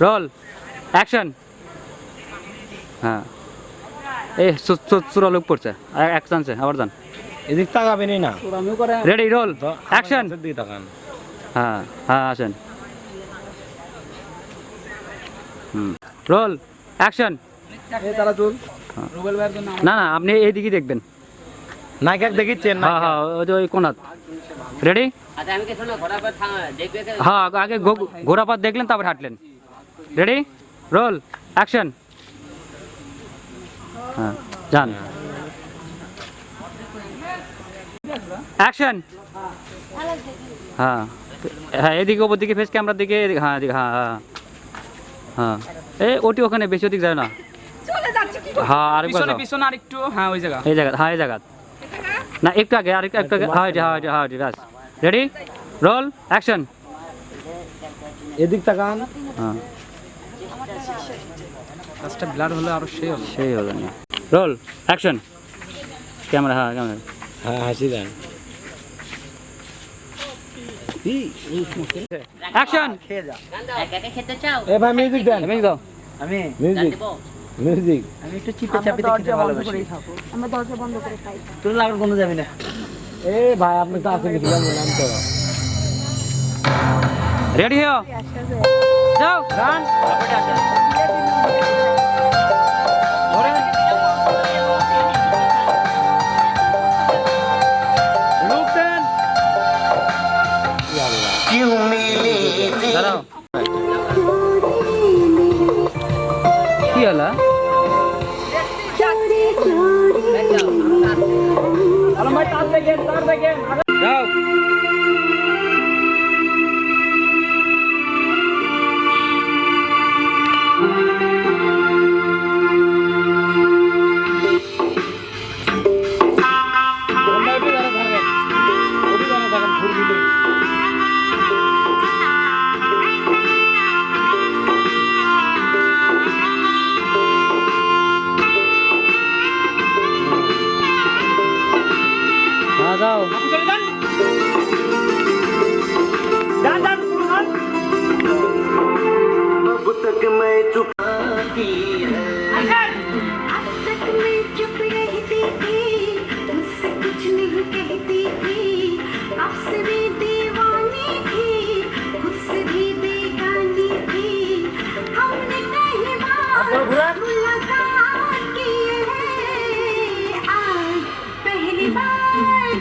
Roll action হ্যাঁ। এই চূড়া লোক পড়ছে। আর এক চান্সে আবার যান। এদিক তাকাবেনই না রেডি রোল অ্যাকশন হ্যাঁ হ্যাঁ আসেন। হুম রোল অ্যাকশন না না আপনি এইদিকে দেখবেন। নায়িকা দেখিচ্ছেন হ্যাঁ হ্যাঁ ওই যে ওই কোনাত। রেডি আচ্ছা আমি কি শোনো ঘোড়া পর দেখবে কে? হ্যাঁ আগে ঘো- ঘোড়াপাত দেখলেন তারপর হাঁটলেন। রেডি রোল অ্যাকশন হ্যাঁ যান অ্যাকশন হ্যাঁ হ্যাঁ এদিকে ওপর দিকে ফেস ক্যামেরার দিকে হ্যাঁ হ্যাঁ হ্যাঁ হ্যাঁ এই ওটি ওখানে বেশি ওদিক যায় না হ্যাঁ আরেকবার পিছনে পিছনে আর হ্যাঁ ওই জায়গা এই জায়গা হ্যাঁ এই জায়গা না একটু আগে আর একটু আগে হ্যাঁ হ্যাঁ হ্যাঁ ব্যাস রেডি রোল অ্যাকশন এদিক তাকান হ্যাঁ কাজটা ব্লার হলে আরও সেই হলো সেই হলো না। রোল অ্যাকশন ক্যামেরা হ্যাঁ ক্যামেরা। হ্যাঁ হাসি দেন। অ্যাকশন একা একা খেতে চাও? এ ভাই মিউজিক দেন। আমি দাও। আমি। মিউজিক দিব। মিউজিক আমি একটু চিপে চাপে দেখতে ভালোবাসি। আমরা দরজা বন্ধ করে খাই। তোর লাগার কোনো যাবি না। এ ভাই আপনি তো আছেন কি? জানেন আমি তো। রেডি হও? যাও। গান দাঁড়াও। কি হলো? যাও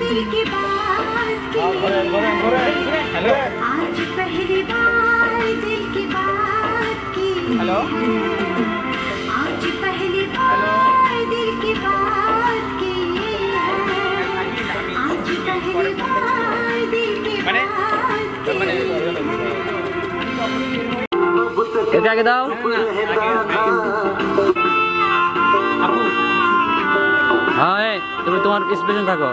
दिल की बात की है आज पहली बार दिल की बात की हेलो आज पहली बार दिल की बात की है आज पहली बार दिल की बात की है এটা আগে দাও হ্যাঁ এই, তুমি তোমার স্পেশন থাকো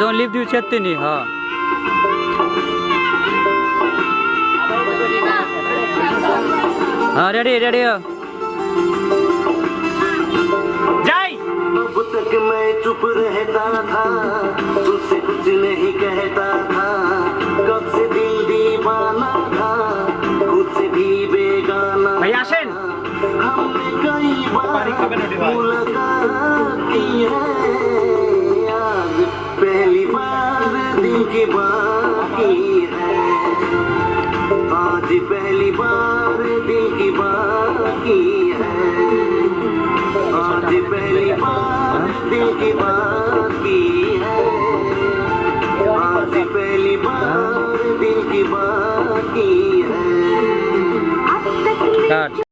जो लिप देऊ शकते नी हा हा रेडी रेडी जय अब तक मैं चुप रहता था तुझसे कुछ नहीं कहता था। सारी खबर पहली बार दिल की बाकी है आज पहली बार दिल की बाकी है आज पहली बार दिल की बाकी है आज पहली बार दिल की बाकी है।